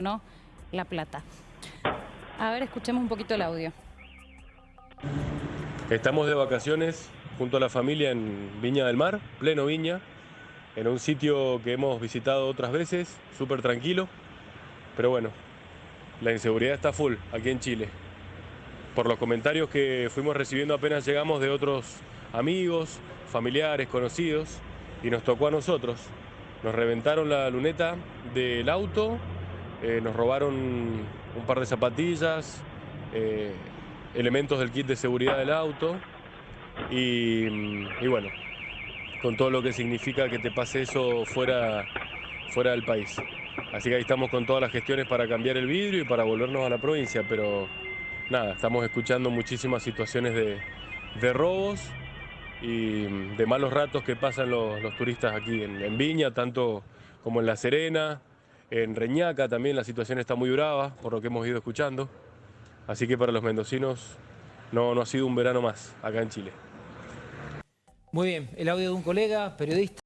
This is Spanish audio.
no La Plata. A ver, escuchemos un poquito el audio. Estamos de vacaciones junto a la familia en Viña del Mar, pleno Viña, en un sitio que hemos visitado otras veces, súper tranquilo, pero bueno, la inseguridad está full aquí en Chile. Por los comentarios que fuimos recibiendo apenas llegamos de otros amigos, familiares, conocidos, y nos tocó a nosotros. Nos reventaron la luneta del auto, eh, nos robaron un par de zapatillas, eh, elementos del kit de seguridad del auto y, bueno, con todo lo que significa que te pase eso fuera, fuera del país. Así que ahí estamos con todas las gestiones para cambiar el vidrio y para volvernos a la provincia, pero nada, estamos escuchando muchísimas situaciones de, robos y de malos ratos que pasan los, turistas aquí en Viña, tanto como en La Serena, en Reñaca también la situación está muy brava, por lo que hemos ido escuchando. Así que para los mendocinos no, no ha sido un verano más acá en Chile. Muy bien, el audio de un colega, periodista.